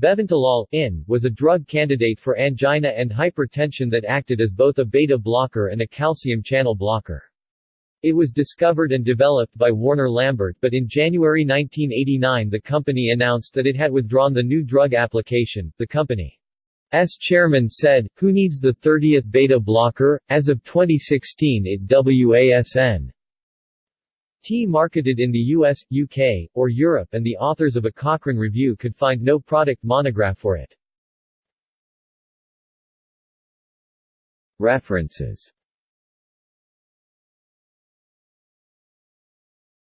Bevantolol in, was a drug candidate for angina and hypertension that acted as both a beta blocker and a calcium channel blocker. It was discovered and developed by Warner Lambert but in January 1989 the company announced that it had withdrawn the new drug application. The company company's chairman said, Who needs the 30th beta blocker? As of 2016 it WASN T marketed in the US, UK, or Europe and the authors of a Cochrane review could find no product monograph for it. References